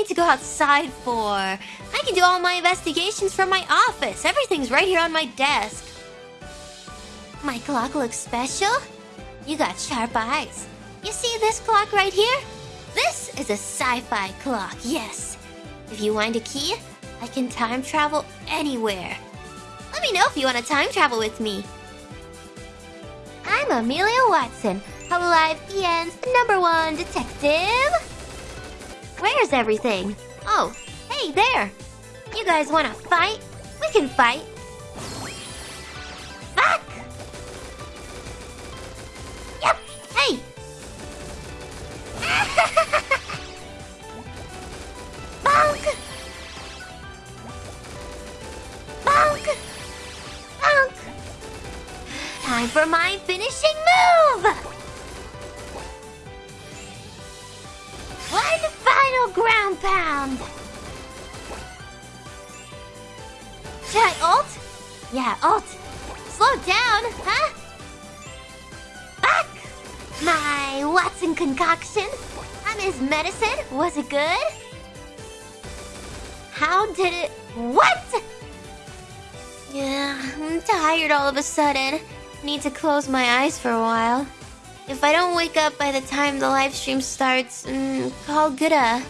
need to go outside for? I can do all my investigations from my office. Everything's right here on my desk. My clock looks special. You got sharp eyes. You see this clock right here? This is a sci-fi clock, yes. If you wind a key, I can time travel anywhere. Let me know if you want to time travel with me. I'm Amelia Watson, Hololive EN's number one detective. Where's everything? Oh, hey there. You guys want to fight? We can fight. Fuck! Yep, hey! Bonk! Bonk! Bonk! Time for my finishing move! Pound! Should I ult? Yeah, ult. Slow down, huh? Back! My Watson concoction. I'm his medicine. Was it good? How did it... What? Yeah, I'm tired all of a sudden. Need to close my eyes for a while. If I don't wake up by the time the live stream starts, mm, call Gura.